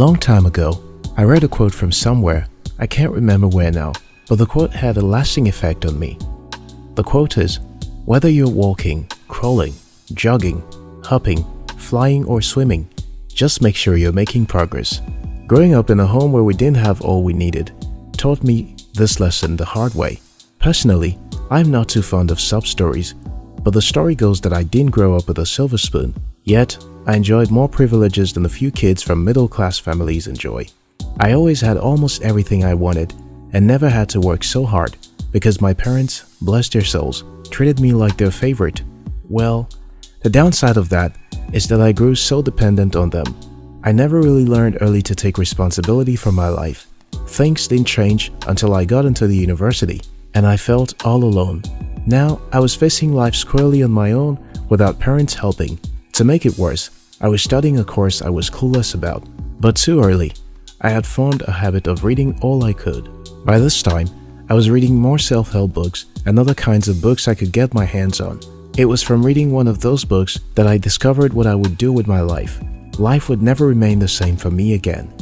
long time ago, I read a quote from somewhere, I can't remember where now, but the quote had a lasting effect on me. The quote is, whether you're walking, crawling, jogging, hopping, flying or swimming, just make sure you're making progress. Growing up in a home where we didn't have all we needed taught me this lesson the hard way. Personally, I'm not too fond of sub stories, but the story goes that I didn't grow up with a silver spoon, yet I enjoyed more privileges than a few kids from middle-class families enjoy. I always had almost everything I wanted and never had to work so hard because my parents, bless their souls, treated me like their favorite. Well, the downside of that is that I grew so dependent on them. I never really learned early to take responsibility for my life. Things didn't change until I got into the university and I felt all alone. Now, I was facing life squarely on my own without parents helping. To make it worse, I was studying a course I was clueless about. But too early, I had formed a habit of reading all I could. By this time, I was reading more self-help books and other kinds of books I could get my hands on. It was from reading one of those books that I discovered what I would do with my life. Life would never remain the same for me again.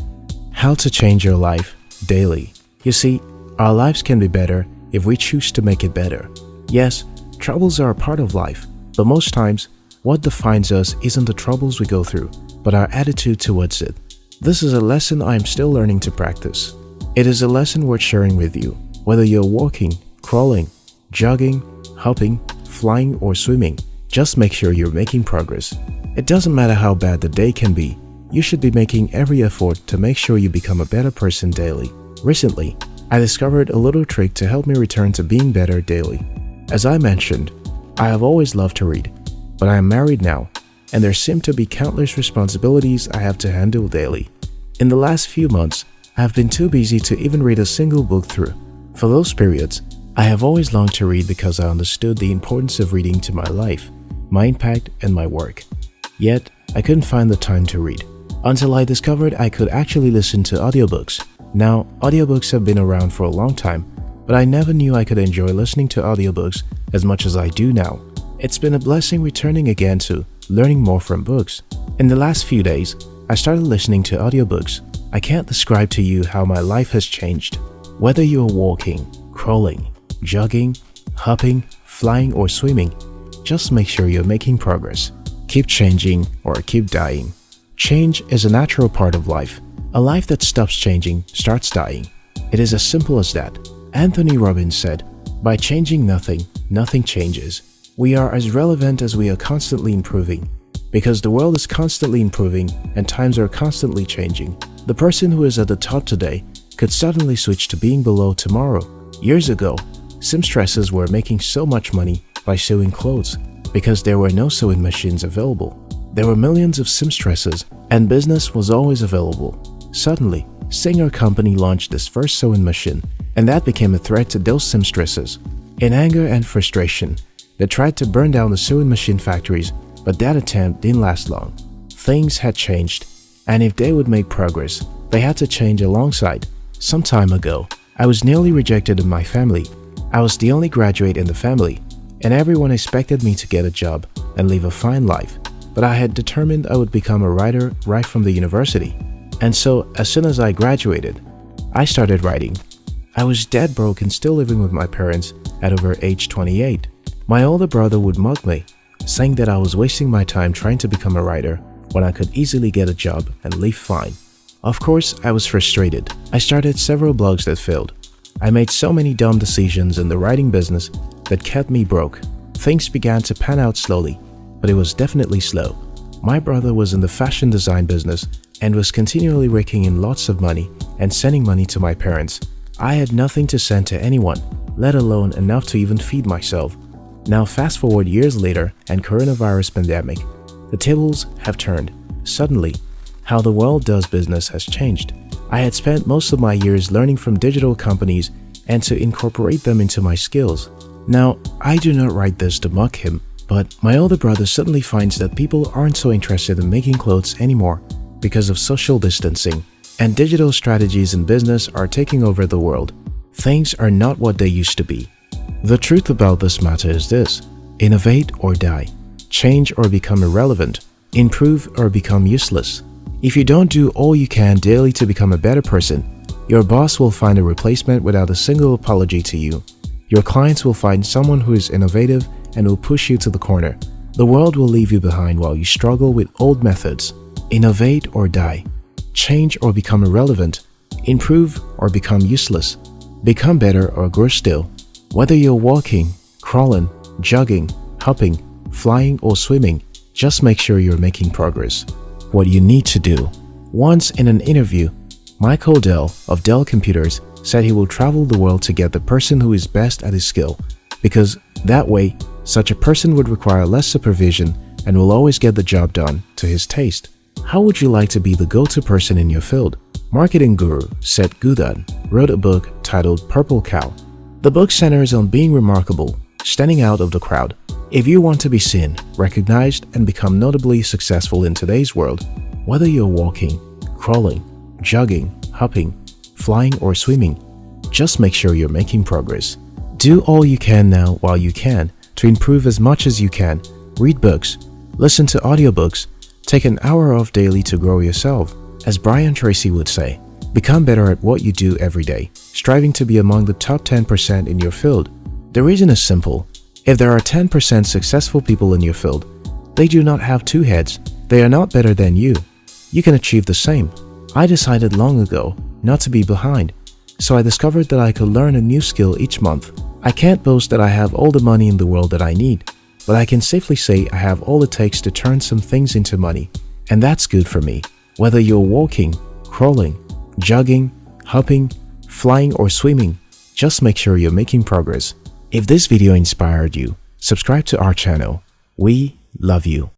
How to change your life daily. You see, our lives can be better if we choose to make it better. Yes, troubles are a part of life, but most times, what defines us isn't the troubles we go through, but our attitude towards it. This is a lesson I am still learning to practice. It is a lesson worth sharing with you, whether you're walking, crawling, jogging, hopping, flying or swimming. Just make sure you're making progress. It doesn't matter how bad the day can be, you should be making every effort to make sure you become a better person daily. Recently, I discovered a little trick to help me return to being better daily. As I mentioned, I have always loved to read, but I am married now, and there seem to be countless responsibilities I have to handle daily. In the last few months, I have been too busy to even read a single book through. For those periods, I have always longed to read because I understood the importance of reading to my life, my impact, and my work. Yet, I couldn't find the time to read until I discovered I could actually listen to audiobooks. Now, audiobooks have been around for a long time, but I never knew I could enjoy listening to audiobooks as much as I do now. It's been a blessing returning again to learning more from books. In the last few days, I started listening to audiobooks. I can't describe to you how my life has changed. Whether you're walking, crawling, jogging, hopping, flying or swimming, just make sure you're making progress. Keep changing or keep dying. Change is a natural part of life. A life that stops changing starts dying. It is as simple as that. Anthony Robbins said, By changing nothing, nothing changes. We are as relevant as we are constantly improving. Because the world is constantly improving and times are constantly changing. The person who is at the top today could suddenly switch to being below tomorrow. Years ago, seamstresses were making so much money by sewing clothes because there were no sewing machines available. There were millions of seamstresses and business was always available. Suddenly, Singer Company launched this first sewing machine and that became a threat to those seamstresses. In anger and frustration, they tried to burn down the sewing machine factories but that attempt didn't last long. Things had changed and if they would make progress, they had to change alongside. Some time ago, I was nearly rejected in my family. I was the only graduate in the family and everyone expected me to get a job and live a fine life but I had determined I would become a writer right from the university. And so, as soon as I graduated, I started writing. I was dead broke and still living with my parents at over age 28. My older brother would mock me, saying that I was wasting my time trying to become a writer when I could easily get a job and live fine. Of course, I was frustrated. I started several blogs that failed. I made so many dumb decisions in the writing business that kept me broke. Things began to pan out slowly but it was definitely slow. My brother was in the fashion design business and was continually raking in lots of money and sending money to my parents. I had nothing to send to anyone, let alone enough to even feed myself. Now fast forward years later and coronavirus pandemic, the tables have turned. Suddenly, how the world does business has changed. I had spent most of my years learning from digital companies and to incorporate them into my skills. Now, I do not write this to mock him, but my older brother suddenly finds that people aren't so interested in making clothes anymore because of social distancing and digital strategies in business are taking over the world. Things are not what they used to be. The truth about this matter is this, innovate or die, change or become irrelevant, improve or become useless. If you don't do all you can daily to become a better person, your boss will find a replacement without a single apology to you. Your clients will find someone who is innovative and will push you to the corner. The world will leave you behind while you struggle with old methods. Innovate or die. Change or become irrelevant. Improve or become useless. Become better or grow still. Whether you're walking, crawling, jogging, hopping, flying or swimming, just make sure you're making progress. What you need to do. Once in an interview, Michael Dell of Dell Computers said he will travel the world to get the person who is best at his skill because that way, such a person would require less supervision and will always get the job done to his taste. How would you like to be the go-to person in your field? Marketing guru Seth Godin wrote a book titled Purple Cow. The book centers on being remarkable, standing out of the crowd. If you want to be seen, recognized, and become notably successful in today's world, whether you're walking, crawling, jogging, hopping, flying, or swimming, just make sure you're making progress. Do all you can now while you can to improve as much as you can. Read books, listen to audiobooks, take an hour off daily to grow yourself. As Brian Tracy would say, become better at what you do every day, striving to be among the top 10% in your field. The reason is simple. If there are 10% successful people in your field, they do not have two heads. They are not better than you. You can achieve the same. I decided long ago not to be behind, so I discovered that I could learn a new skill each month. I can't boast that I have all the money in the world that I need, but I can safely say I have all it takes to turn some things into money, and that's good for me. Whether you're walking, crawling, jogging, hopping, flying or swimming, just make sure you're making progress. If this video inspired you, subscribe to our channel. We love you.